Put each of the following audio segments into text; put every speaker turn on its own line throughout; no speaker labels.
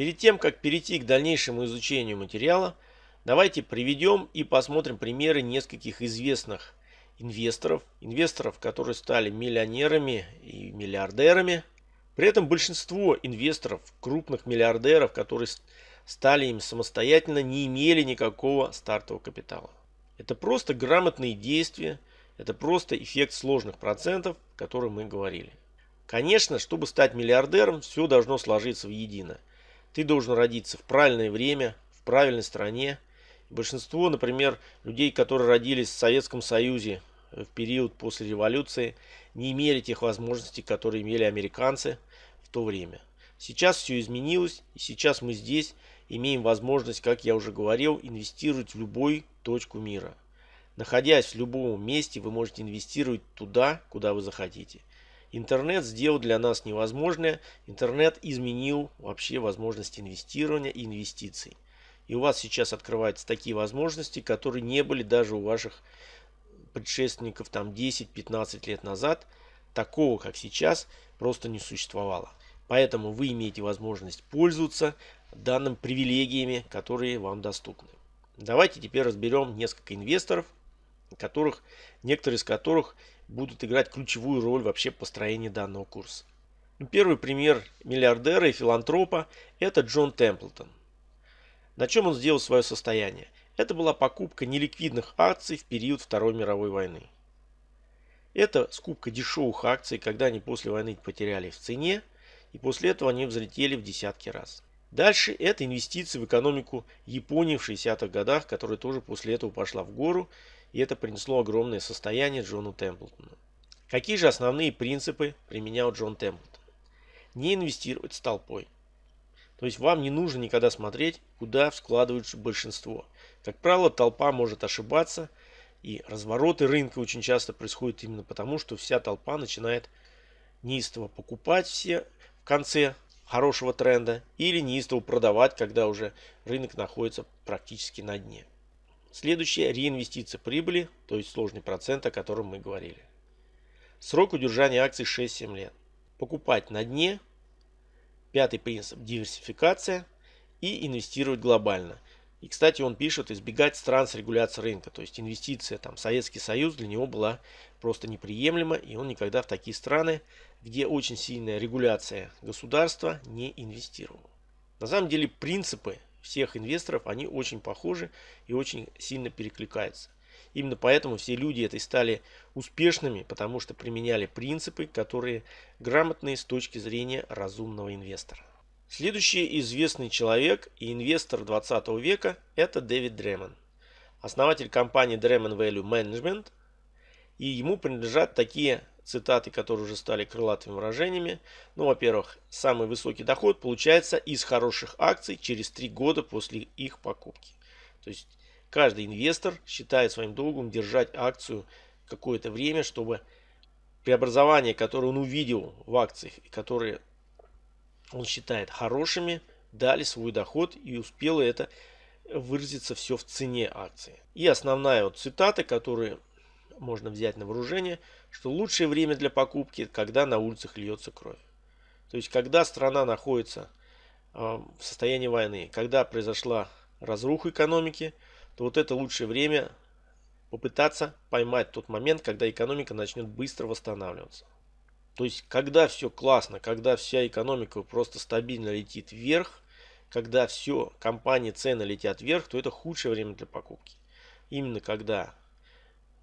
Перед тем, как перейти к дальнейшему изучению материала, давайте приведем и посмотрим примеры нескольких известных инвесторов, инвесторов, которые стали миллионерами и миллиардерами. При этом большинство инвесторов, крупных миллиардеров, которые стали им самостоятельно, не имели никакого стартового капитала. Это просто грамотные действия, это просто эффект сложных процентов, о котором мы говорили. Конечно, чтобы стать миллиардером, все должно сложиться в едино. Ты должен родиться в правильное время, в правильной стране. Большинство, например, людей, которые родились в Советском Союзе в период после революции, не имели тех возможностей, которые имели американцы в то время. Сейчас все изменилось, и сейчас мы здесь имеем возможность, как я уже говорил, инвестировать в любую точку мира. Находясь в любом месте, вы можете инвестировать туда, куда вы захотите. Интернет сделал для нас невозможное. Интернет изменил вообще возможности инвестирования и инвестиций. И у вас сейчас открываются такие возможности, которые не были даже у ваших предшественников там 10-15 лет назад. Такого, как сейчас, просто не существовало. Поэтому вы имеете возможность пользоваться данными привилегиями, которые вам доступны. Давайте теперь разберем несколько инвесторов, которых, некоторые из которых будут играть ключевую роль вообще в построении данного курса. Ну, первый пример миллиардера и филантропа – это Джон Темплтон. На чем он сделал свое состояние? Это была покупка неликвидных акций в период Второй мировой войны. Это скупка дешевых акций, когда они после войны потеряли в цене, и после этого они взлетели в десятки раз. Дальше это инвестиции в экономику Японии в 60-х годах, которая тоже после этого пошла в гору, и это принесло огромное состояние Джону Темплтону. Какие же основные принципы применял Джон Темплтон? Не инвестировать с толпой. То есть вам не нужно никогда смотреть, куда вкладывается большинство. Как правило, толпа может ошибаться, и развороты рынка очень часто происходят именно потому, что вся толпа начинает неистово покупать все в конце хорошего тренда или неистово продавать, когда уже рынок находится практически на дне. Следующее – реинвестиция прибыли, то есть сложный процент, о котором мы говорили. Срок удержания акций 6-7 лет. Покупать на дне. Пятый принцип – диверсификация. И инвестировать глобально. И, кстати, он пишет избегать стран с регуляцией рынка. То есть инвестиция, там, Советский Союз для него была просто неприемлема. И он никогда в такие страны, где очень сильная регуляция государства, не инвестировал. На самом деле принципы всех инвесторов, они очень похожи и очень сильно перекликаются. Именно поэтому все люди этой стали успешными, потому что применяли принципы, которые грамотные с точки зрения разумного инвестора. Следующий известный человек и инвестор 20 века – это Дэвид Дремон, основатель компании Dремон Value Management. И ему принадлежат такие цитаты, которые уже стали крылатыми выражениями. Ну, во-первых, самый высокий доход получается из хороших акций через 3 года после их покупки. То есть каждый инвестор считает своим долгом держать акцию какое-то время, чтобы преобразования, которые он увидел в акциях, и которые он считает хорошими, дали свой доход и успело это выразиться все в цене акции. И основная вот цитата, которую можно взять на вооружение, что лучшее время для покупки, когда на улицах льется кровь. То есть, когда страна находится в состоянии войны, когда произошла разруха экономики, то вот это лучшее время попытаться поймать тот момент, когда экономика начнет быстро восстанавливаться. То есть, когда все классно, когда вся экономика просто стабильно летит вверх, когда все, компании, цены летят вверх, то это худшее время для покупки. Именно когда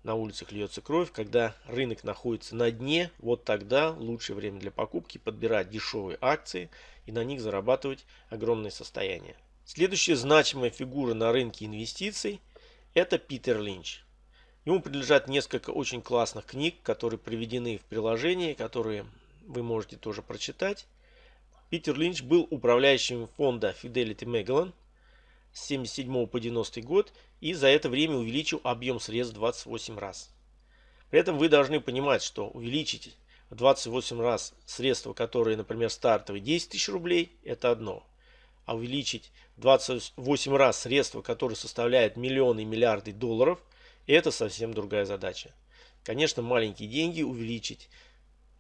на улицах льется кровь, когда рынок находится на дне, вот тогда лучшее время для покупки подбирать дешевые акции и на них зарабатывать огромное состояние. Следующая значимая фигура на рынке инвестиций – это Питер Линч. Ему принадлежат несколько очень классных книг, которые приведены в приложении, которые вы можете тоже прочитать. Питер Линч был управляющим фонда Fidelity Magellan с 77 по 90 год и за это время увеличил объем средств 28 раз. При этом вы должны понимать, что увеличить в 28 раз средства, которые, например, стартовые 10 тысяч рублей, это одно. А увеличить 28 раз средства, которые составляют миллионы и миллиарды долларов, это совсем другая задача. Конечно, маленькие деньги увеличить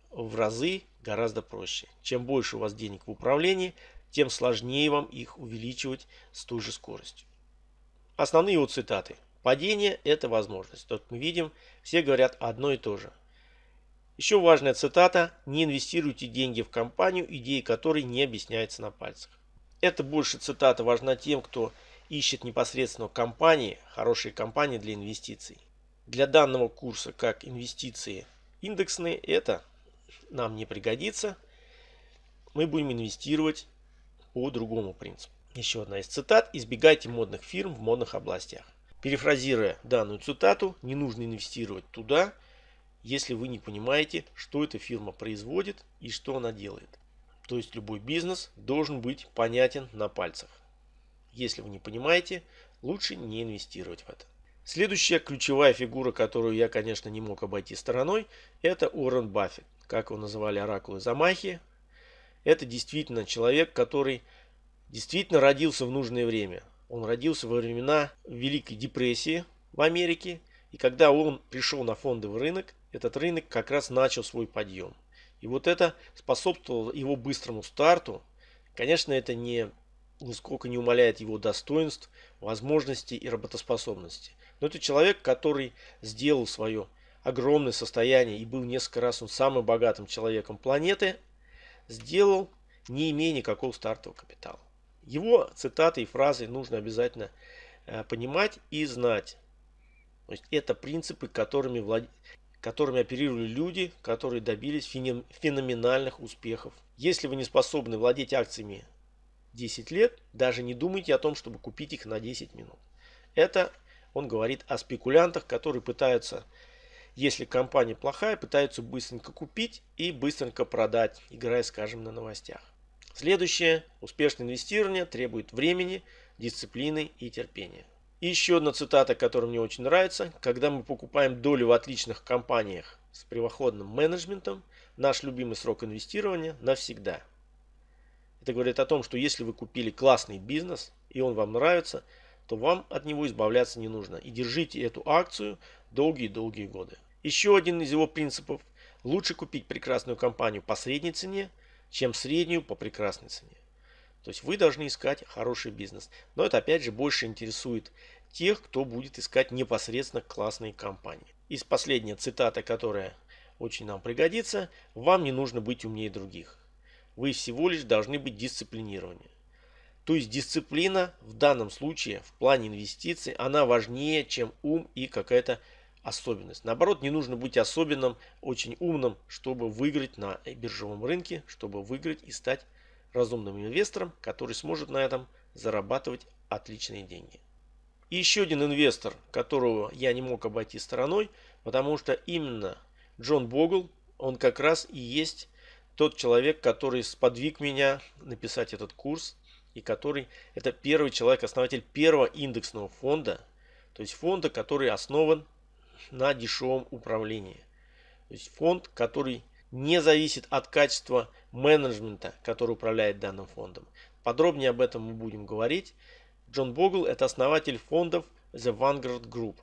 в разы гораздо проще. Чем больше у вас денег в управлении, тем сложнее вам их увеличивать с той же скоростью. Основные его цитаты. Падение – это возможность. Тут мы видим, все говорят одно и то же. Еще важная цитата. Не инвестируйте деньги в компанию, идеи которой не объясняются на пальцах. Это больше цитата важна тем, кто ищет непосредственно компании, хорошие компании для инвестиций. Для данного курса, как инвестиции индексные, это нам не пригодится. Мы будем инвестировать по другому принципу. Еще одна из цитат. Избегайте модных фирм в модных областях. Перефразируя данную цитату, не нужно инвестировать туда, если вы не понимаете, что эта фирма производит и что она делает. То есть любой бизнес должен быть понятен на пальцах. Если вы не понимаете, лучше не инвестировать в это. Следующая ключевая фигура, которую я, конечно, не мог обойти стороной, это Уоррен Баффет. Как его называли оракулы Замахи. Это действительно человек, который действительно родился в нужное время. Он родился во времена Великой депрессии в Америке. И когда он пришел на фондовый рынок, этот рынок как раз начал свой подъем. И вот это способствовало его быстрому старту. Конечно, это не нисколько не умаляет его достоинств, возможностей и работоспособности. Но это человек, который сделал свое огромное состояние и был несколько раз он самым богатым человеком планеты, сделал не имея никакого стартового капитала. Его цитаты и фразы нужно обязательно э, понимать и знать. То есть это принципы, которыми, влад... которыми оперировали люди, которые добились феноменальных успехов. Если вы не способны владеть акциями 10 лет, даже не думайте о том, чтобы купить их на 10 минут. Это он говорит о спекулянтах, которые пытаются, если компания плохая, пытаются быстренько купить и быстренько продать, играя, скажем, на новостях. Следующее. Успешное инвестирование требует времени, дисциплины и терпения. И еще одна цитата, которая мне очень нравится. Когда мы покупаем долю в отличных компаниях с превосходным менеджментом, наш любимый срок инвестирования навсегда – это говорит о том, что если вы купили классный бизнес и он вам нравится, то вам от него избавляться не нужно. И держите эту акцию долгие-долгие годы. Еще один из его принципов. Лучше купить прекрасную компанию по средней цене, чем среднюю по прекрасной цене. То есть вы должны искать хороший бизнес. Но это опять же больше интересует тех, кто будет искать непосредственно классные компании. И последняя цитата, которая очень нам пригодится. Вам не нужно быть умнее других вы всего лишь должны быть дисциплинированы. То есть дисциплина в данном случае в плане инвестиций, она важнее, чем ум и какая-то особенность. Наоборот, не нужно быть особенным, очень умным, чтобы выиграть на биржевом рынке, чтобы выиграть и стать разумным инвестором, который сможет на этом зарабатывать отличные деньги. И еще один инвестор, которого я не мог обойти стороной, потому что именно Джон Богл, он как раз и есть тот человек, который сподвиг меня написать этот курс, и который это первый человек, основатель первого индексного фонда, то есть фонда, который основан на дешевом управлении. То есть фонд, который не зависит от качества менеджмента, который управляет данным фондом. Подробнее об этом мы будем говорить. Джон Богл это основатель фондов The Vanguard Group.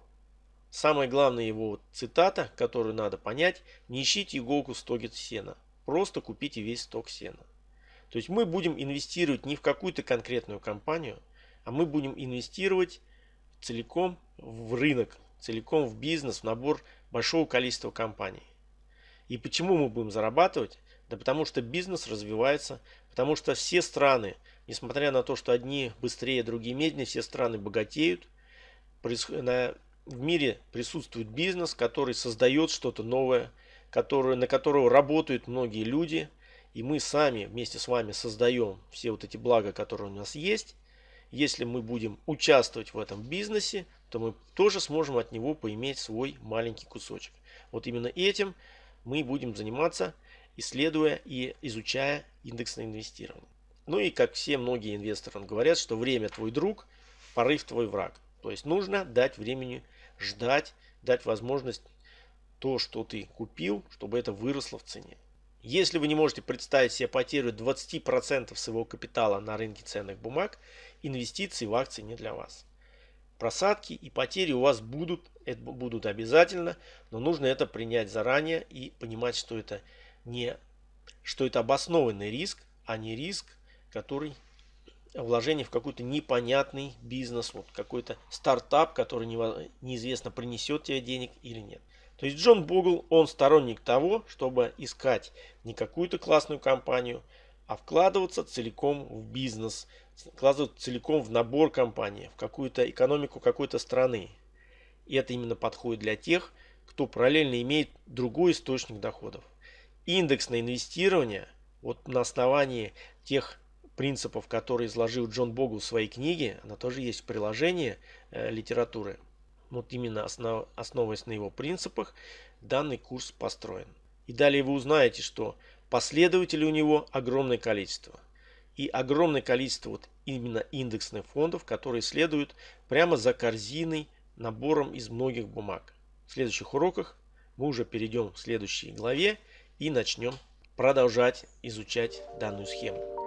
Самая главная его цитата, которую надо понять, не ищите иголку в стоге сена. Просто купите весь сток сена. То есть мы будем инвестировать не в какую-то конкретную компанию, а мы будем инвестировать целиком в рынок, целиком в бизнес, в набор большого количества компаний. И почему мы будем зарабатывать? Да потому что бизнес развивается, потому что все страны, несмотря на то, что одни быстрее, другие медленнее, все страны богатеют. В мире присутствует бизнес, который создает что-то новое, который, на которого работают многие люди. И мы сами вместе с вами создаем все вот эти блага, которые у нас есть. Если мы будем участвовать в этом бизнесе, то мы тоже сможем от него поиметь свой маленький кусочек. Вот именно этим мы будем заниматься, исследуя и изучая индексное инвестирование. Ну и как все многие инвесторы говорят, что время твой друг, порыв твой враг. То есть нужно дать времени ждать, дать возможность то, что ты купил, чтобы это выросло в цене. Если вы не можете представить себе потерю 20% своего капитала на рынке ценных бумаг, инвестиции в акции не для вас. Просадки и потери у вас будут, это будут обязательно, но нужно это принять заранее и понимать, что это не что это обоснованный риск, а не риск, который вложение в какой-то непонятный бизнес, вот какой-то стартап, который неизвестно принесет тебе денег или нет. То есть Джон Бугл, он сторонник того, чтобы искать не какую-то классную компанию, а вкладываться целиком в бизнес, вкладываться целиком в набор компаний, в какую-то экономику какой-то страны. И это именно подходит для тех, кто параллельно имеет другой источник доходов. Индексное инвестирование вот на основании тех принципов, которые изложил Джон Богл в своей книге, она тоже есть в приложении э, литературы. Вот именно основ, основываясь на его принципах, данный курс построен. И далее вы узнаете, что последователей у него огромное количество. И огромное количество вот именно индексных фондов, которые следуют прямо за корзиной, набором из многих бумаг. В следующих уроках мы уже перейдем к следующей главе и начнем продолжать изучать данную схему.